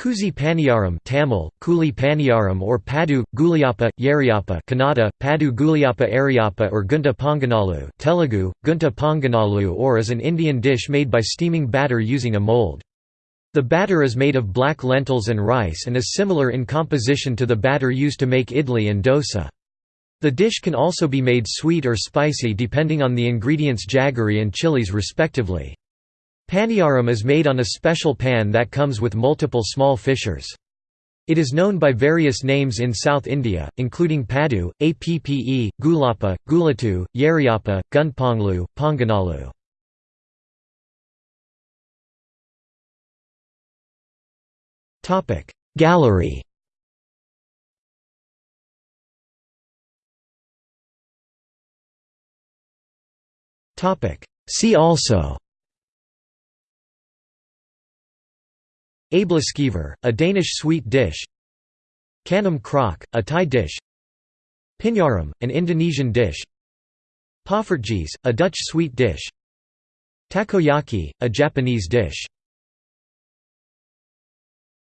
Kuzi Paniyaram Tamil, Kuli Paniyaram or Padu, Guliappa, Yariappa Kannada, Padu Guliappa Ariappa or Gunta Ponganalu Telugu, Gunta Ponganalu or is an Indian dish made by steaming batter using a mold. The batter is made of black lentils and rice and is similar in composition to the batter used to make idli and dosa. The dish can also be made sweet or spicy depending on the ingredients jaggery and chilies respectively. Paniyaram is made on a special pan that comes with multiple small fissures. It is known by various names in South India, including Padu, Appe, Gulappa, Gulatu, Yariappa, Gunponglu, Ponganalu. Gallery See also Aebleskiver, a Danish sweet dish. Khanom krok, a Thai dish. Pinyaram, an Indonesian dish. Poffertjes, a Dutch sweet dish. Takoyaki, a Japanese dish